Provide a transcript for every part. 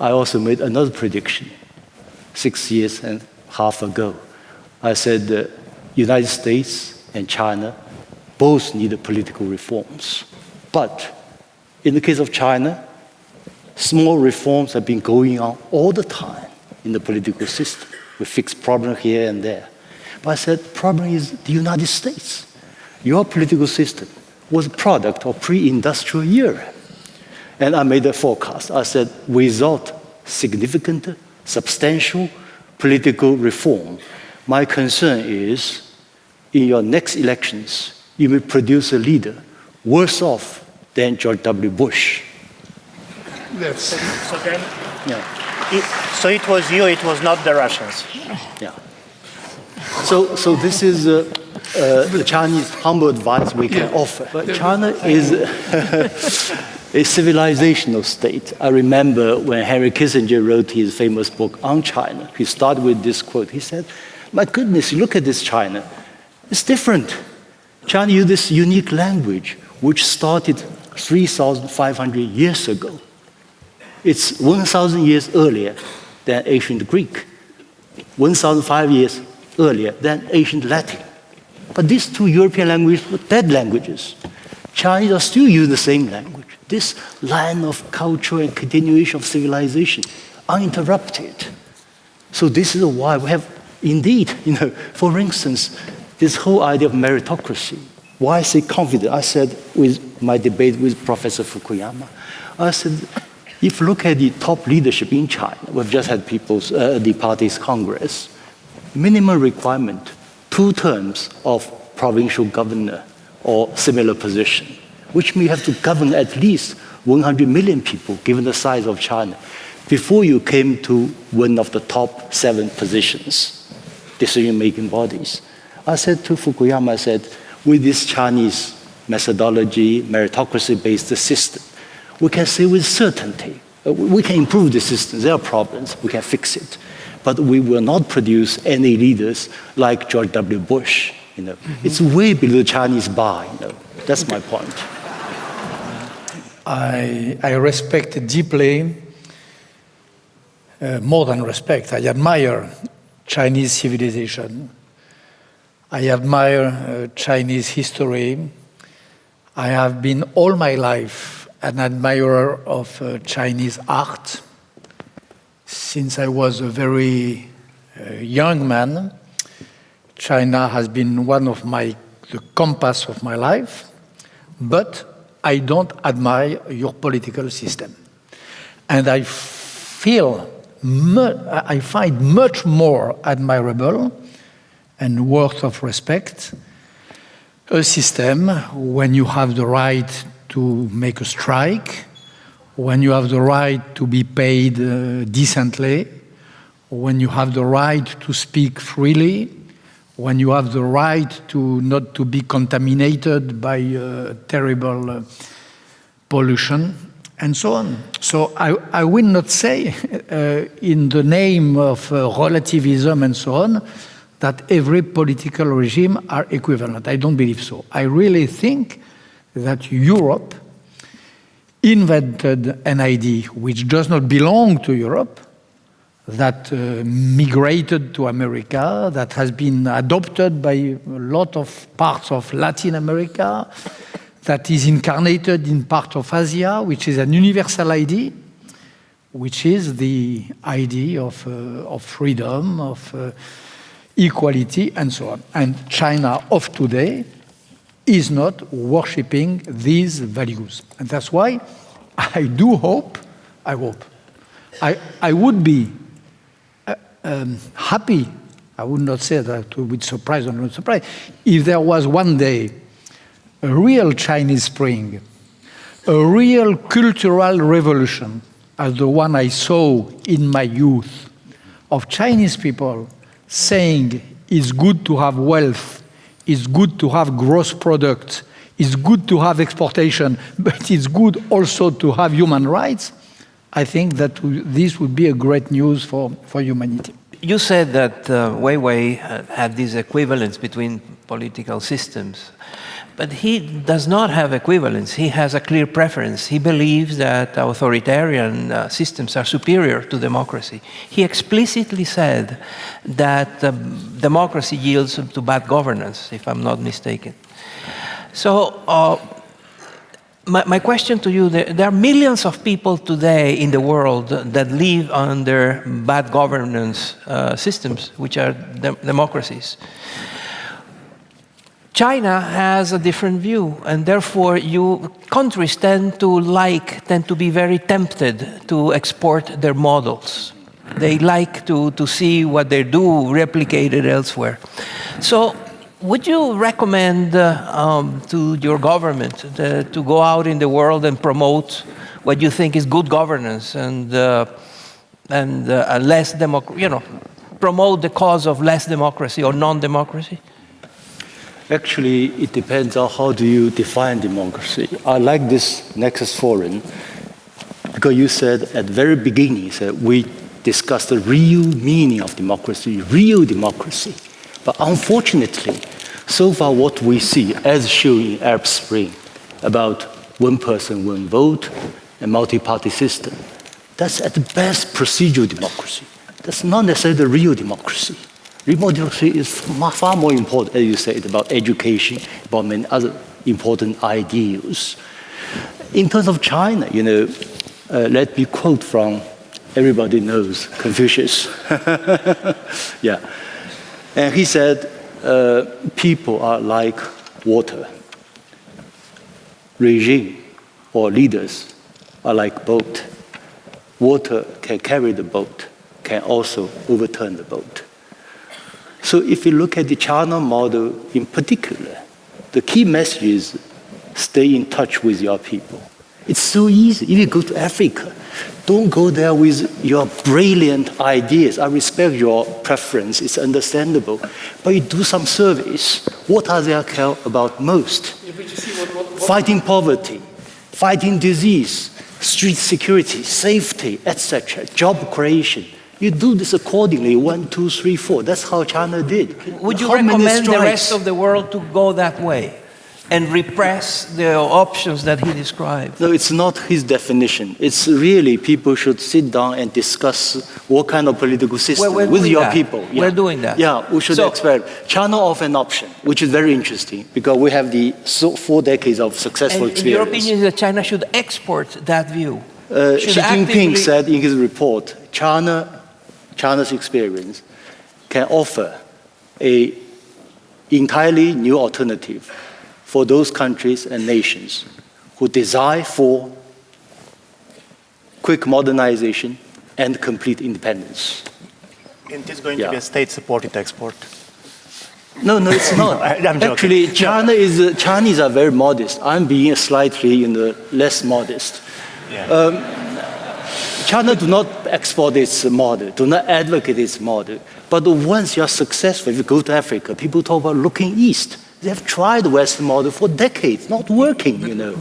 I also made another prediction six years and a half ago. I said the United States and China both need political reforms. But in the case of China, small reforms have been going on all the time in the political system. We fix problems here and there. But I said, the problem is the United States. Your political system was a product of pre-industrial era. And I made a forecast. I said, without significant, substantial political reform, my concern is in your next elections, you will produce a leader worse off than George W. Bush. That's So then, Yeah. it, so it was you, it was not the Russians. Yeah. So, so this is uh, uh, the Chinese humble advice we can offer. But China is a civilizational state. I remember when Henry Kissinger wrote his famous book on China, he started with this quote. He said, my goodness, look at this China. It's different. China uses this unique language, which started 3,500 years ago. It's 1,000 years earlier than ancient Greek, 1,005 years earlier than ancient Latin. But these two European languages were dead languages. Chinese are still using the same language. This line of culture and continuation of civilization, uninterrupted. So this is why we have, indeed, you know, for instance, this whole idea of meritocracy. Why I say confident? I said with my debate with Professor Fukuyama, I said, if you look at the top leadership in China, we've just had people's, uh, the party's congress, minimum requirement, two terms of provincial governor or similar position, which means you have to govern at least 100 million people, given the size of China, before you came to one of the top seven positions, decision-making bodies. I said to Fukuyama, I said, with this Chinese methodology, meritocracy-based system, we can say with certainty, we can improve the system, there are problems, we can fix it. But we will not produce any leaders like George W. Bush. You know, mm -hmm. It's way below the Chinese bar, you know. That's my point. I, I respect deeply, uh, more than respect, I admire Chinese civilization. I admire uh, Chinese history. I have been all my life an admirer of uh, Chinese art. Since I was a very uh, young man, China has been one of my, the compass of my life, but I don't admire your political system. And I feel, I find much more admirable and worth of respect a system when you have the right to make a strike, when you have the right to be paid uh, decently, when you have the right to speak freely, when you have the right to not to be contaminated by uh, terrible uh, pollution, and so on. So I, I will not say, uh, in the name of uh, relativism and so on, that every political regime are equivalent. I don't believe so. I really think that Europe invented an idea which does not belong to Europe, that uh, migrated to America, that has been adopted by a lot of parts of Latin America, that is incarnated in part of Asia, which is an universal idea, which is the idea of, uh, of freedom, of uh, equality, and so on. And China of today is not worshipping these values. And that's why I do hope, I hope, I, I would be um, happy, I would not say that to with surprise or not surprise, if there was one day a real Chinese Spring, a real cultural revolution, as the one I saw in my youth, of Chinese people saying it's good to have wealth, it's good to have gross product, it's good to have exportation, but it's good also to have human rights, I think that this would be a great news for, for humanity. You said that uh, Weiwei had this equivalence between political systems. But he does not have equivalence. He has a clear preference. He believes that authoritarian uh, systems are superior to democracy. He explicitly said that um, democracy yields to bad governance, if I'm not mistaken. So, uh, my, my, question to you there, there, are millions of people today in the world that live under bad governance uh, systems, which are de democracies. China has a different view, and therefore you countries tend to like, tend to be very tempted to export their models. They like to, to see what they do replicated elsewhere. So would you recommend uh, um, to your government uh, to go out in the world and promote what you think is good governance and, uh, and uh, less democracy, you know, promote the cause of less democracy or non-democracy? Actually, it depends on how do you define democracy. I like this Nexus Forum because you said at the very beginning, said we discussed the real meaning of democracy, real democracy. But unfortunately, so far what we see, as shown in Arab Spring, about one person, one vote, a multi-party system, that's at best procedural democracy. That's not necessarily the real democracy. Remote democracy is far more important, as you said, about education, about many other important ideals. In terms of China, you know, uh, let me quote from everybody knows Confucius. yeah. And he said, uh, people are like water. Regime or leaders are like boat. Water can carry the boat, can also overturn the boat. So if you look at the China model in particular, the key message is stay in touch with your people. It's so easy. If you go to Africa, don't go there with your brilliant ideas. I respect your preference, it's understandable. But you do some surveys. What are they care about most? Yeah, what, what, what fighting poverty, fighting disease, street security, safety, etc., job creation. You do this accordingly, one, two, three, four. That's how China did. Would you how recommend the rest of the world to go that way? And repress the options that he described. No, it's not his definition. It's really people should sit down and discuss what kind of political system with your that. people. Yeah. We're doing that. Yeah, we should so, experiment. China offer an option, which is very interesting because we have the four decades of successful and experience. Your opinion is that China should export that view. Uh, Xi Jinping said in his report, China China's experience can offer a entirely new alternative for those countries and nations who desire for quick modernization and complete independence. And it's going yeah. to be a state-supported export. No, no, it's not. Actually, China is, uh, Chinese are very modest. I'm being slightly you know, less modest. Yeah. Um, China do not export its model, do not advocate its model. But once you're successful, if you go to Africa, people talk about looking east. They have tried the Western model for decades, not working, you know.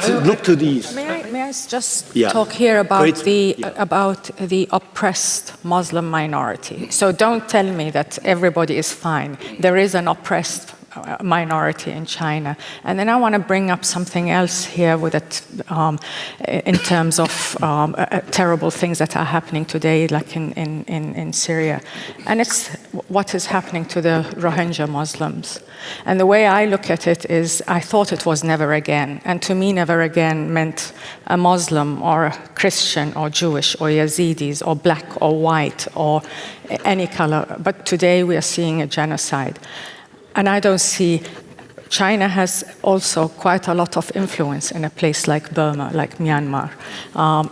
So look to these. May I, may I just yeah. talk here about the, yeah. about the oppressed Muslim minority? So don't tell me that everybody is fine. There is an oppressed minority in China. And then I want to bring up something else here with it um, in terms of um, uh, terrible things that are happening today, like in, in, in, in Syria. And it's what is happening to the Rohingya Muslims. And the way I look at it is I thought it was never again. And to me, never again meant a Muslim or a Christian or Jewish or Yazidis or black or white or any color. But today we are seeing a genocide. And I don't see China has also quite a lot of influence in a place like Burma, like Myanmar. Um,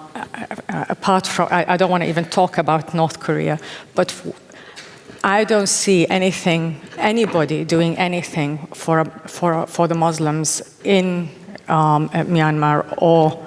apart from, I, I, don't want to even talk about North Korea, but I don't see anything, anybody doing anything for, for, for the Muslims in um, Myanmar or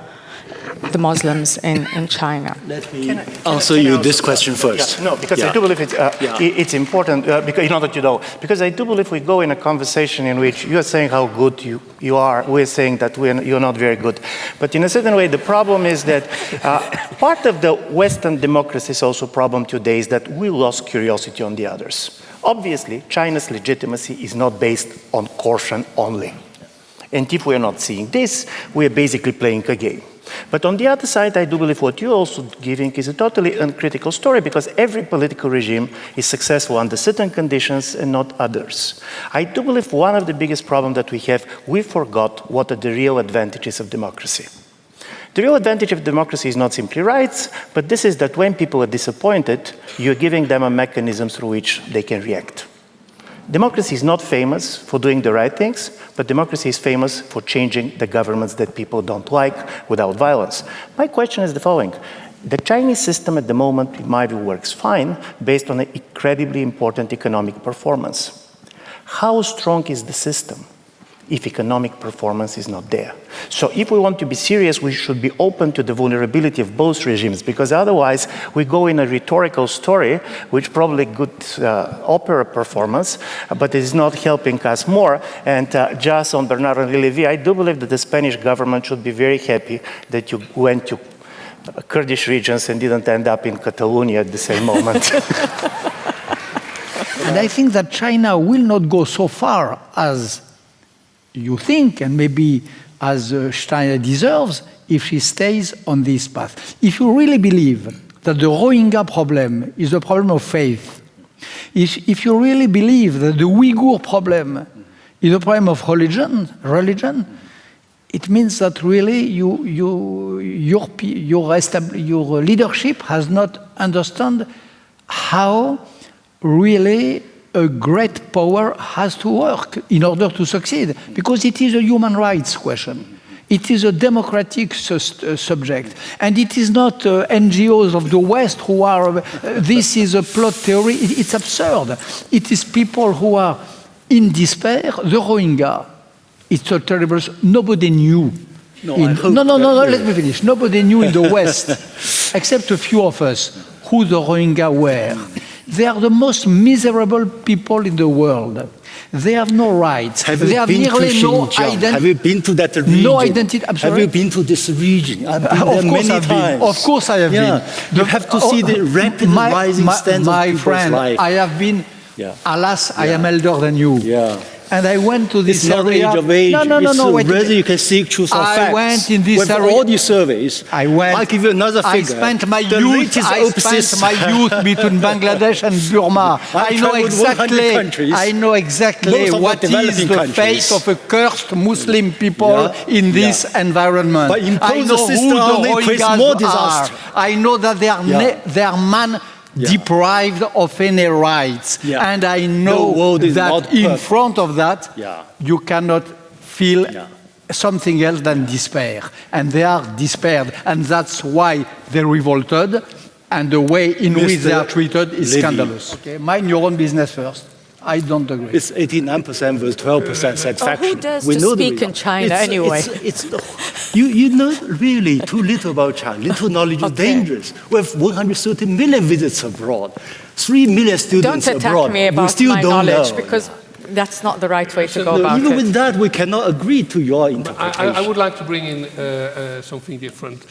the Muslims in, in China? Let me can I, can answer you this question first. Yeah, no, because yeah. I do believe it, uh, yeah. it's important, uh, because you know that you know, because I do believe we go in a conversation in which you are saying how good you, you are, we're saying that we're, you're not very good. But in a certain way, the problem is that uh, part of the Western democracy's also problem today is that we lost curiosity on the others. Obviously, China's legitimacy is not based on caution only. And if we are not seeing this, we are basically playing a game. But on the other side, I do believe what you're also giving is a totally uncritical story because every political regime is successful under certain conditions and not others. I do believe one of the biggest problems that we have, we forgot what are the real advantages of democracy. The real advantage of democracy is not simply rights, but this is that when people are disappointed, you're giving them a mechanism through which they can react. Democracy is not famous for doing the right things, but democracy is famous for changing the governments that people don't like without violence. My question is the following. The Chinese system at the moment, in my view, works fine based on an incredibly important economic performance. How strong is the system? If economic performance is not there. So if we want to be serious, we should be open to the vulnerability of both regimes, because otherwise we go in a rhetorical story, which probably good uh, opera performance, but is not helping us more. And uh, just on Bernardo Levi, I do believe that the Spanish government should be very happy that you went to Kurdish regions and didn't end up in Catalonia at the same moment. and I think that China will not go so far as you think, and maybe as uh, China deserves, if she stays on this path. If you really believe that the Rohingya problem is a problem of faith, if, if you really believe that the Uyghur problem is a problem of religion, religion, it means that really you, you, your, your, your leadership has not understood how really a great power has to work in order to succeed, because it is a human rights question. It is a democratic uh, subject. And it is not uh, NGOs of the West who are, uh, this is a plot theory. It, it's absurd. It is people who are in despair. The Rohingya, it's a terrible, nobody knew. No, in, no, no, no, no, let me finish. Nobody knew in the West, except a few of us, who the Rohingya were. They are the most miserable people in the world. They have no rights. Have they you have been nearly to no identity. Have you been to that region? No identity. I'm Have you been to this region? I've been of there course many I've times. been. Of course I have yeah. been. You have to oh, see the rapid my, rising my, standards my of people's friend, life. I have been. Yeah. Alas, I am elder than you. Yeah. And I went to this It's not area. age of age. No, no, no, it's no. Wait. whether you can seek truth or I facts. went in this With area- all these surveys, I went. I'll give you another I spent my the youth. I spent my youth between Bangladesh and Burma. I I know exactly. I know exactly what the is the countries. fate of a cursed Muslim people Yeah, in this yeah. environment. But impose I a know system who the Rohingyas more are. I know that they are Yeah. ne- they are man. Yeah. Deprived of any rights, Yeah. and I know that in front of that, Yeah. you cannot feel something else than despair. And they are despaired. And that's why they revolted. And the way in which they are treated is Levy. scandalous. Okay, mind your own business first. I don't agree. It's 89% versus 12% satisfaction. dares we to know the speak in. China It's- anyway? It's, it's, you, you know really too little about China. Little knowledge is dangerous. We have 130 million visits abroad, 3 million students Don't attack abroad. me we about still my don't knowledge know. because that's not the right way to go No, about even it. with that, we cannot agree to your I, interpretation. I- I would like to bring in uh, uh, something different.